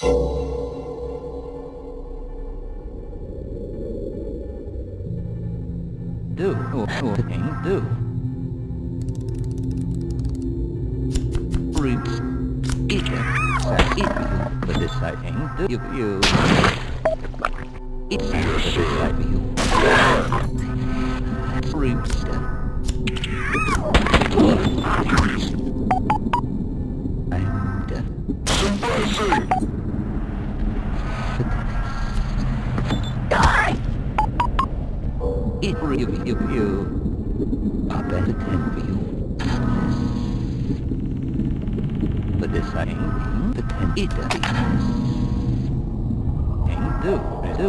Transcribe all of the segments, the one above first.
Do, or do. Roots. Eat them. Eat you. But this do you, you. Eat them. But you. Roots. I'm done. It really you you are better than you. But the same the ten it Ain't do do.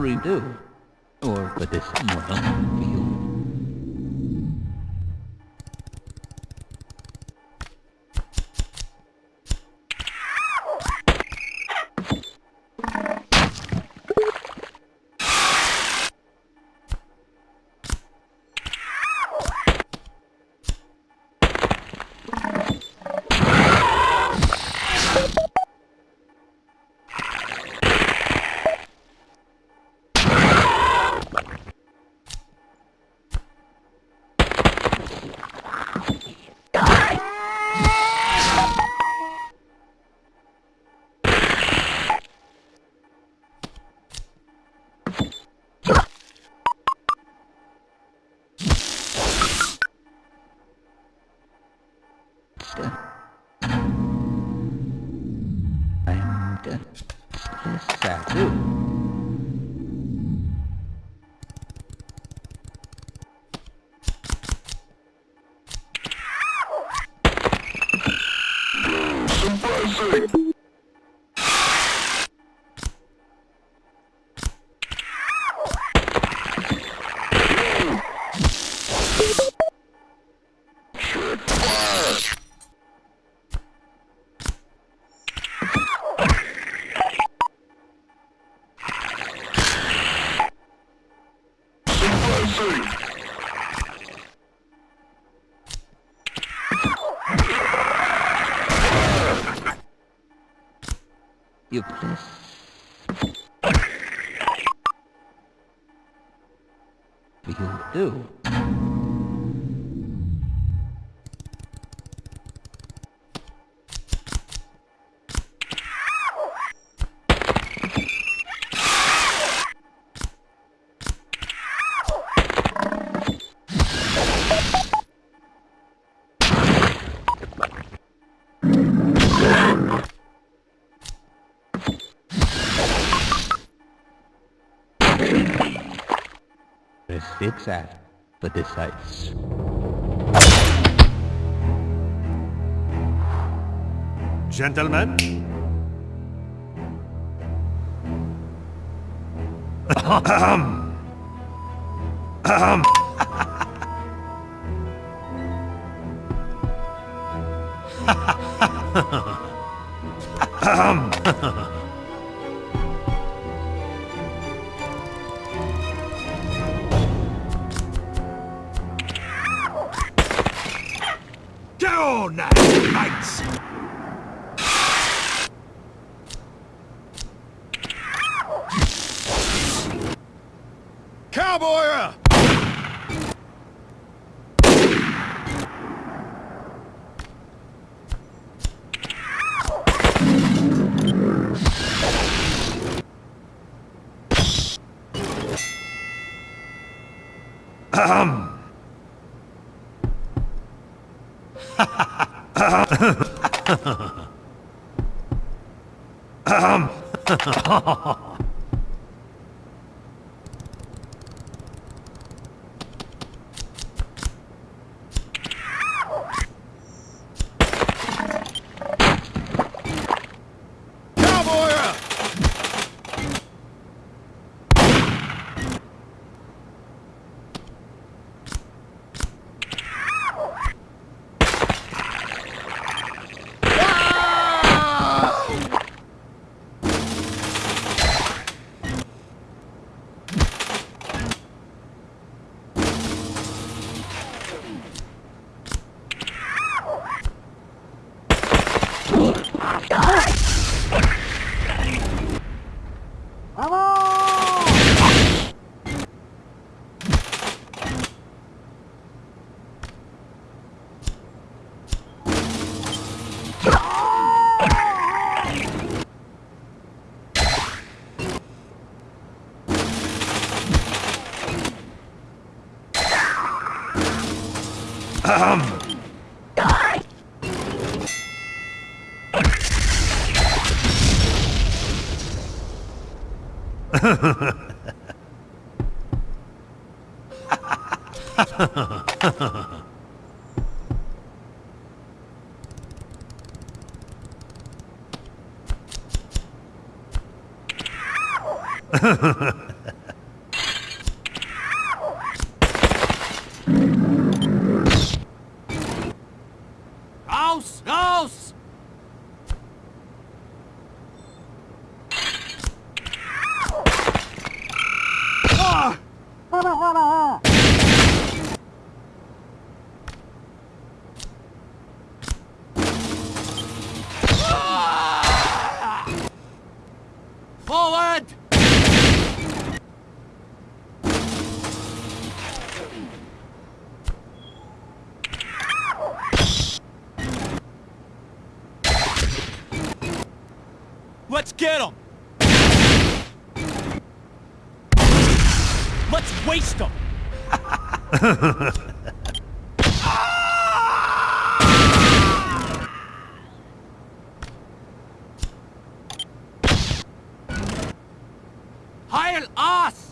Redo. Or put this more for you. I'm done. Yes, that too. You please. You do. Press fix that for the sites. Gentlemen? Go Cowboy up! Ahem. Ahem. Raus! Forward! Let's get him! Let's waste them! Heil us!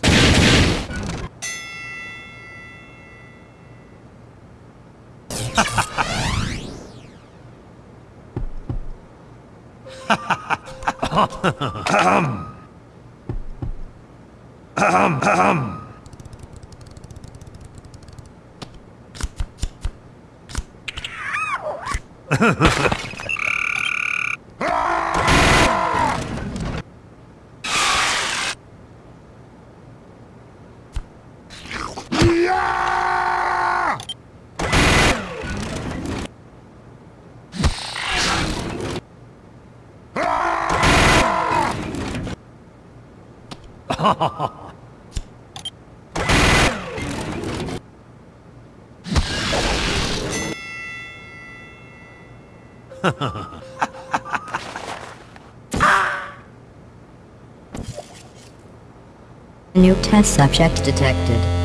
ha ha ha New test subject detected.